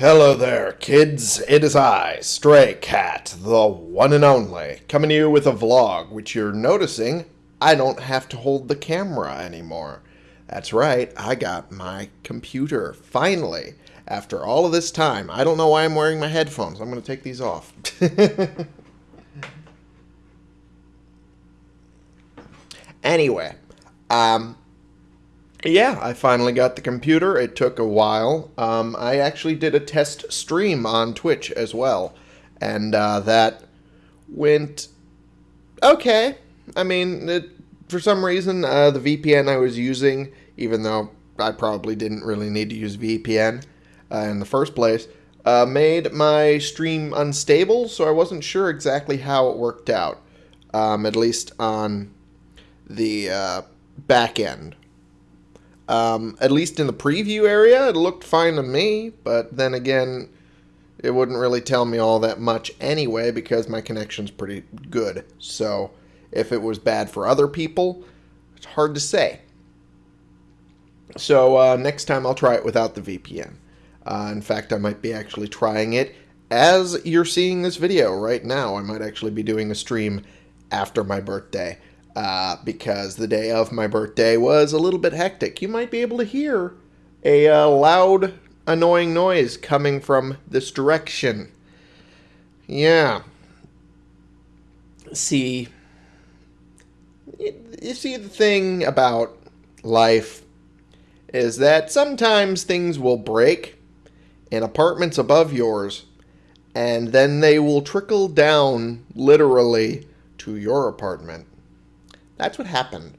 Hello there, kids. It is I, Stray Cat, the one and only, coming to you with a vlog, which you're noticing I don't have to hold the camera anymore. That's right, I got my computer, finally. After all of this time, I don't know why I'm wearing my headphones. I'm going to take these off. anyway, um, yeah, I finally got the computer. It took a while. Um, I actually did a test stream on Twitch as well, and uh, that went okay. I mean, it, for some reason, uh, the VPN I was using, even though I probably didn't really need to use VPN uh, in the first place, uh, made my stream unstable, so I wasn't sure exactly how it worked out, um, at least on the uh, back end. Um, at least in the preview area, it looked fine to me, but then again, it wouldn't really tell me all that much anyway because my connection's pretty good. So if it was bad for other people, it's hard to say. So uh, next time I'll try it without the VPN. Uh, in fact, I might be actually trying it as you're seeing this video right now. I might actually be doing a stream after my birthday uh, because the day of my birthday was a little bit hectic. You might be able to hear a uh, loud, annoying noise coming from this direction. Yeah. See, you see, the thing about life is that sometimes things will break in apartments above yours, and then they will trickle down literally to your apartment. That's what happened.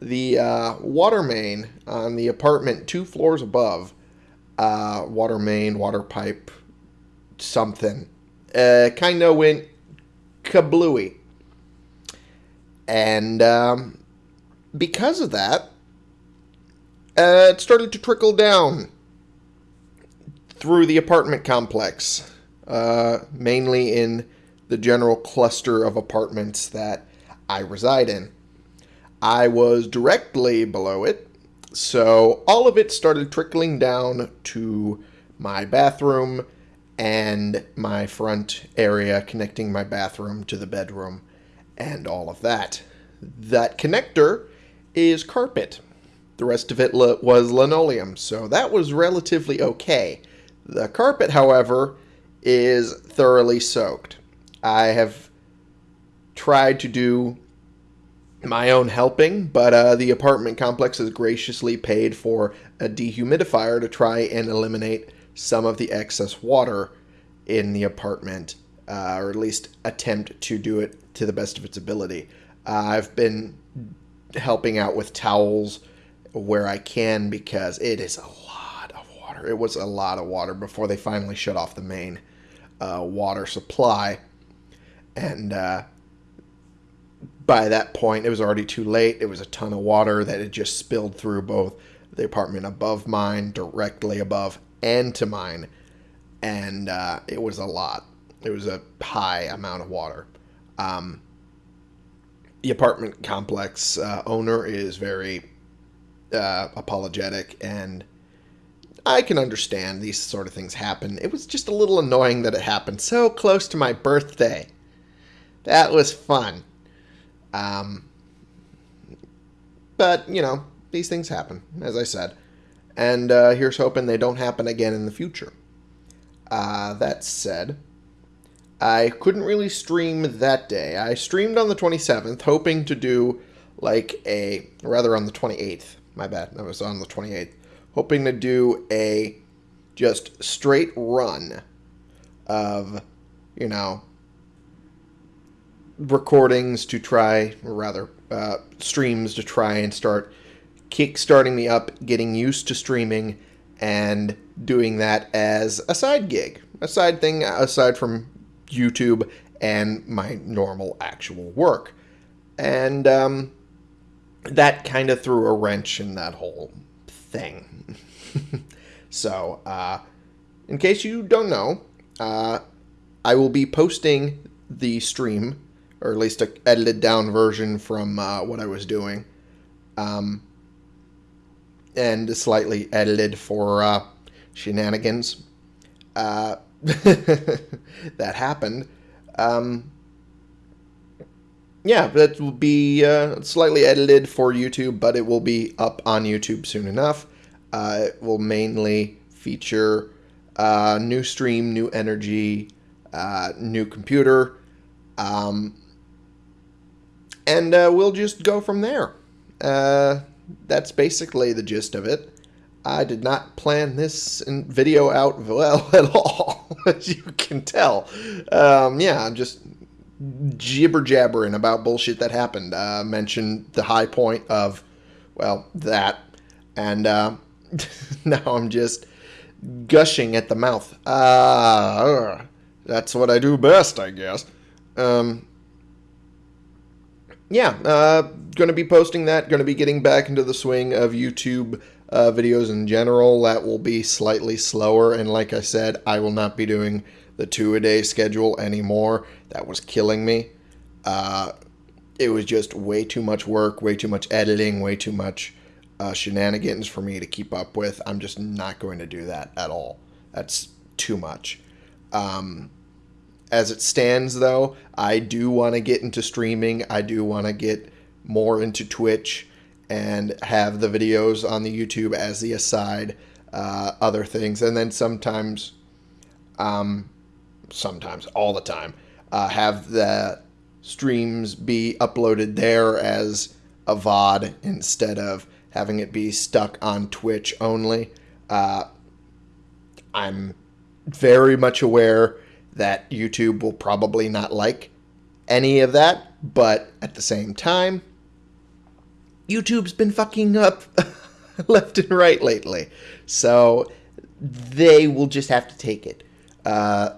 The uh, water main on the apartment two floors above, uh, water main, water pipe, something, uh, kind of went kablooey. And um, because of that, uh, it started to trickle down through the apartment complex, uh, mainly in the general cluster of apartments that I reside in. I was directly below it, so all of it started trickling down to my bathroom and my front area connecting my bathroom to the bedroom and all of that. That connector is carpet. The rest of it was linoleum, so that was relatively okay. The carpet, however, is thoroughly soaked. I have tried to do my own helping, but uh, the apartment complex has graciously paid for a dehumidifier to try and eliminate some of the excess water in the apartment, uh, or at least attempt to do it to the best of its ability. Uh, I've been helping out with towels where I can because it is a lot of water. It was a lot of water before they finally shut off the main uh, water supply. And uh, by that point, it was already too late. It was a ton of water that had just spilled through both the apartment above mine, directly above, and to mine. And uh, it was a lot. It was a high amount of water. Um, the apartment complex uh, owner is very uh, apologetic, and I can understand these sort of things happen. It was just a little annoying that it happened so close to my birthday. That was fun. Um, but, you know, these things happen, as I said. And uh, here's hoping they don't happen again in the future. Uh, that said, I couldn't really stream that day. I streamed on the 27th, hoping to do like a, rather on the 28th. My bad, I was on the 28th. Hoping to do a just straight run of, you know, recordings to try, or rather, uh, streams to try and start kick-starting me up, getting used to streaming, and doing that as a side gig, a side thing aside from YouTube and my normal actual work. And um, that kind of threw a wrench in that whole thing. so, uh, in case you don't know, uh, I will be posting the stream or at least a edited down version from uh, what I was doing, um, and slightly edited for uh, shenanigans. uh, that happened. Um, yeah, that will be uh, slightly edited for YouTube, but it will be up on YouTube soon enough. Uh, it will mainly feature uh, new stream, new energy, new computer, um, and uh, we'll just go from there. Uh, that's basically the gist of it. I did not plan this video out well at all, as you can tell. Um, yeah, I'm just jibber jabbering about bullshit that happened. Uh, mentioned the high point of, well, that, and uh, now I'm just gushing at the mouth. Uh, that's what I do best, I guess. Um, yeah, uh, going to be posting that. Going to be getting back into the swing of YouTube uh, videos in general. That will be slightly slower. And like I said, I will not be doing the two a day schedule anymore. That was killing me. Uh, it was just way too much work, way too much editing, way too much uh, shenanigans for me to keep up with. I'm just not going to do that at all. That's too much. Um, as it stands, though, I do want to get into streaming. I do want to get more into Twitch and have the videos on the YouTube as the aside, uh, other things, and then sometimes, um, sometimes all the time, uh, have the streams be uploaded there as a VOD instead of having it be stuck on Twitch only. Uh, I'm very much aware that YouTube will probably not like any of that, but at the same time, YouTube's been fucking up left and right lately. So they will just have to take it. Uh,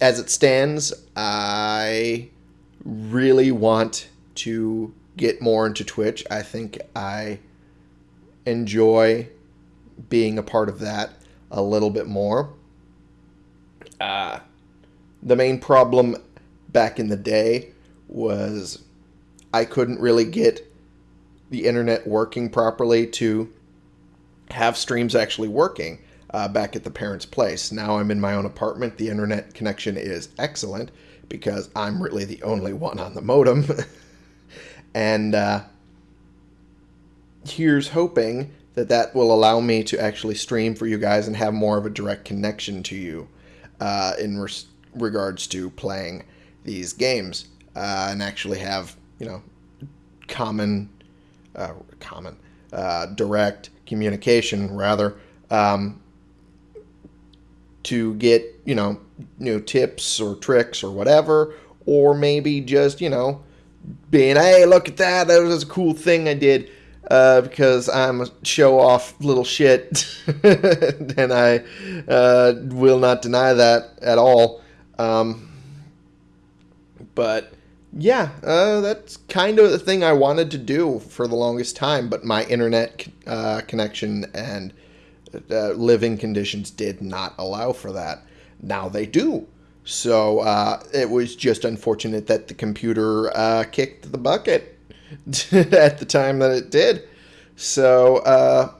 as it stands, I really want to get more into Twitch. I think I enjoy being a part of that a little bit more. Uh, the main problem back in the day was I couldn't really get the internet working properly to have streams actually working uh, back at the parents' place. Now I'm in my own apartment. The internet connection is excellent because I'm really the only one on the modem. and uh, here's hoping that that will allow me to actually stream for you guys and have more of a direct connection to you uh, in regards to playing these games uh, and actually have you know common uh, common uh, direct communication rather um, to get you know new tips or tricks or whatever or maybe just you know being hey look at that that was a cool thing I did uh, because I'm a show off little shit and I uh, will not deny that at all. Um, but yeah, uh, that's kind of the thing I wanted to do for the longest time, but my internet uh, connection and uh, living conditions did not allow for that. Now they do. So uh, it was just unfortunate that the computer uh, kicked the bucket at the time that it did. So uh,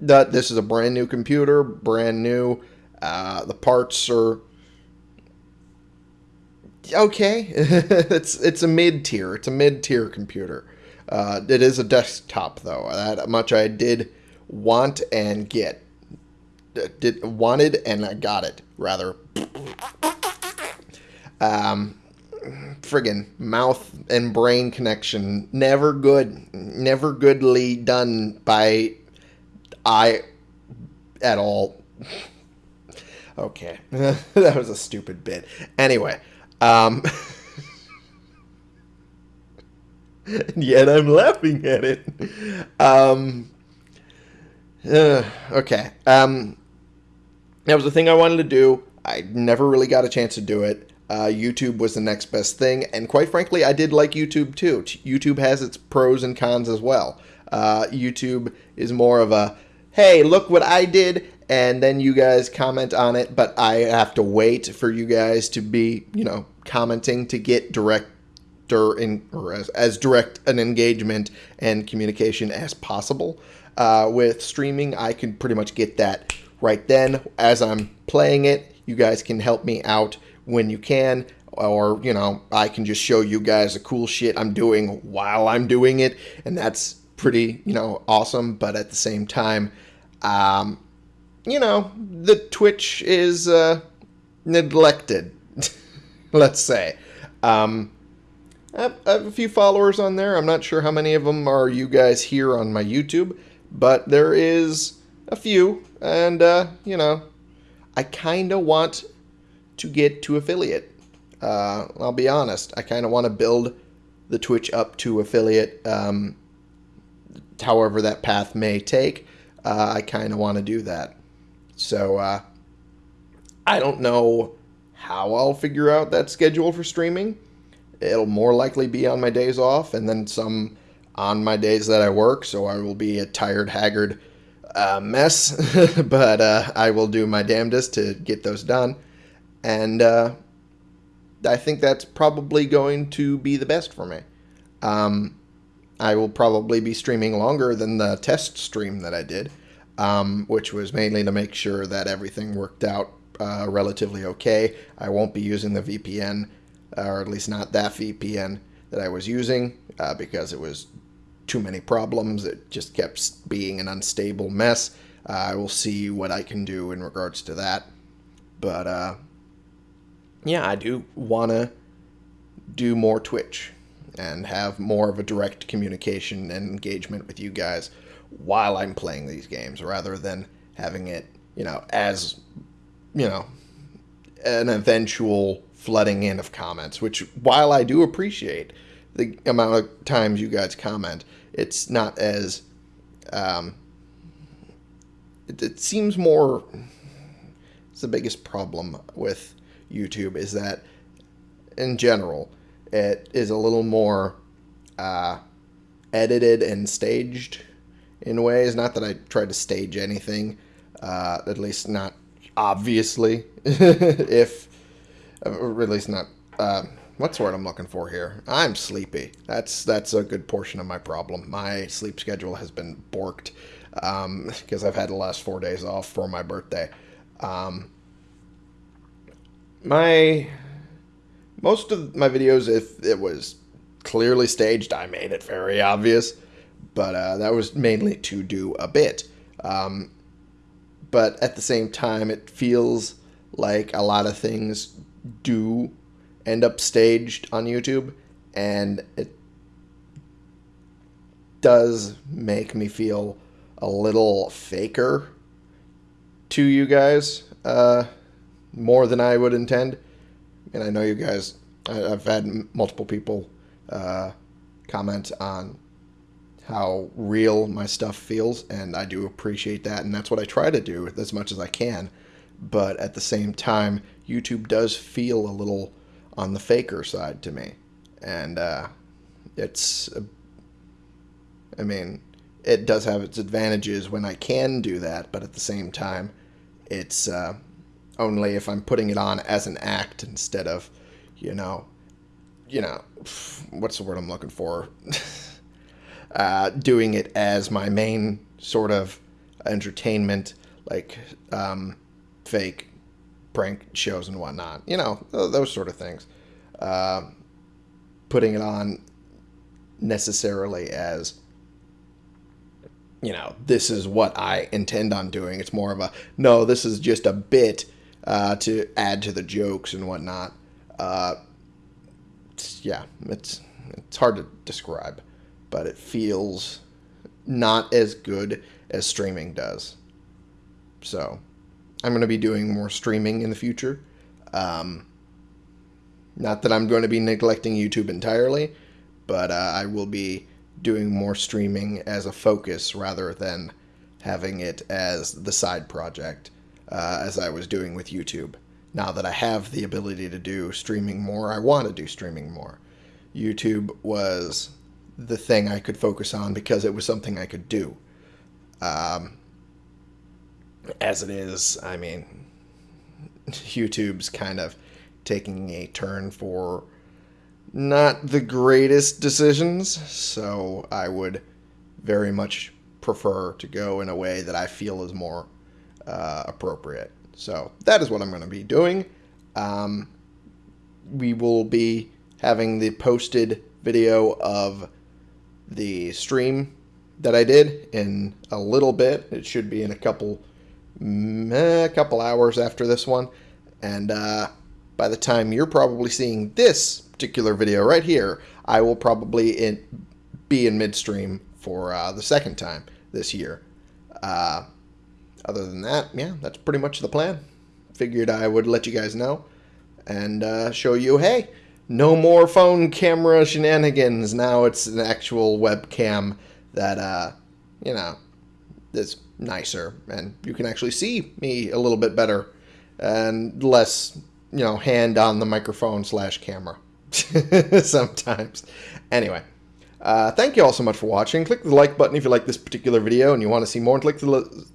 that this is a brand new computer, brand new. the parts are okay. it's it's a mid tier. It's a mid tier computer. Uh, it is a desktop though. That much I did want and get. Did wanted and I got it rather. Um, friggin' mouth and brain connection never good, never goodly done by I at all. okay, that was a stupid bit. Anyway. Um, and yet I'm laughing at it. Um, uh, okay. Um, that was the thing I wanted to do. I never really got a chance to do it. Uh, YouTube was the next best thing, and quite frankly, I did like YouTube too. YouTube has its pros and cons as well. Uh, YouTube is more of a, hey, look what I did, and then you guys comment on it, but I have to wait for you guys to be, you know, commenting to get director in or as, as direct an engagement and communication as possible. Uh, with streaming, I can pretty much get that right then as I'm playing it. You guys can help me out when you can, or, you know, I can just show you guys the cool shit I'm doing while I'm doing it, and that's pretty, you know, awesome. But at the same time, um, you know, the Twitch is uh, neglected, let's say. Um, I have, a few followers on there. I'm not sure how many of them are you guys here on my YouTube, but there is a few, and, uh, you know, I kind of want to get to affiliate. Uh, I'll be honest, I kind of want to build the Twitch up to affiliate, um, however that path may take. Uh, I kind of want to do that. So, uh, I don't know how I'll figure out that schedule for streaming. It'll more likely be on my days off and then some on my days that I work, so I will be a tired, haggard uh, mess, but uh, I will do my damnedest to get those done. And uh, I think that's probably going to be the best for me. Um, I will probably be streaming longer than the test stream that I did, um, which was mainly to make sure that everything worked out uh, relatively okay. I won't be using the VPN, or at least not that VPN that I was using, uh, because it was too many problems. It just kept being an unstable mess. Uh, I will see what I can do in regards to that. But uh, yeah, I do want to do more Twitch and have more of a direct communication and engagement with you guys while I'm playing these games rather than having it, you know, as, you know, an eventual flooding in of comments, which while I do appreciate the amount of times you guys comment, it's not as, um, it, it seems more, it's the biggest problem with YouTube is that in general, it is a little more uh, edited and staged in ways. Not that I tried to stage anything, uh, at least not obviously. if, or at least not. Uh, what's the word I'm looking for here? I'm sleepy. That's that's a good portion of my problem. My sleep schedule has been borked because um, I've had the last four days off for my birthday. Um, my most of my videos, if it was clearly staged, I made it very obvious. But uh, that was mainly to do a bit. Um, but at the same time, it feels like a lot of things do end up staged on YouTube, and it does make me feel a little faker to you guys. Uh, more than I would intend. And I know you guys, I've had multiple people uh, comment on how real my stuff feels, and I do appreciate that, and that's what I try to do as much as I can. But at the same time, YouTube does feel a little on the faker side to me, and uh, it's, I mean, it does have its advantages when I can do that, but at the same time, it's uh, only if I'm putting it on as an act instead of, you know, you know, what's the word I'm looking for? uh, doing it as my main sort of entertainment, like um, fake prank shows and whatnot. You know, those sort of things. Uh, putting it on necessarily as you know, this is what I intend on doing. It's more of a no, this is just a bit uh, to add to the jokes and whatnot. Uh, it's, yeah, it's it's hard to describe, but it feels not as good as streaming does. So, I'm going to be doing more streaming in the future. Um, not that I'm going to be neglecting YouTube entirely, but uh, I will be doing more streaming as a focus rather than having it as the side project uh, as I was doing with YouTube. Now that I have the ability to do streaming more, I want to do streaming more. YouTube was the thing I could focus on because it was something I could do. Um, as it is, I mean, YouTube's kind of taking a turn for not the greatest decisions, so I would very much prefer to go in a way that I feel is more uh, appropriate. So that is what I'm going to be doing. Um, we will be having the posted video of the stream that I did in a little bit. It should be in a couple mm, a couple hours after this one. And uh, by the time you're probably seeing this particular video right here, I will probably in, be in midstream for uh, the second time this year. Uh, other than that, yeah, that's pretty much the plan. Figured I would let you guys know and uh, show you, hey, no more phone camera shenanigans. Now it's an actual webcam that, uh, you know, is nicer, and you can actually see me a little bit better and less, you know, hand on the microphone slash camera sometimes. Anyway. Uh, thank you all so much for watching. Click the like button if you like this particular video and you want to see more. Click the...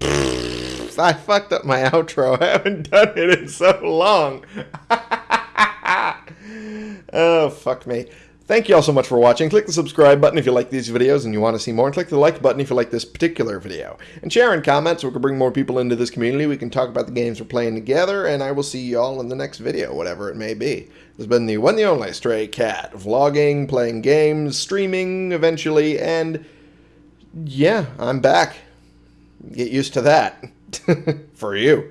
I fucked up my outro. I haven't done it in so long. oh, fuck me. Thank you all so much for watching. Click the subscribe button if you like these videos and you want to see more. And click the like button if you like this particular video. And share and comment so we can bring more people into this community. We can talk about the games we're playing together. And I will see you all in the next video, whatever it may be. This has been the one the only Stray Cat. Vlogging, playing games, streaming eventually. And yeah, I'm back. Get used to that. for you.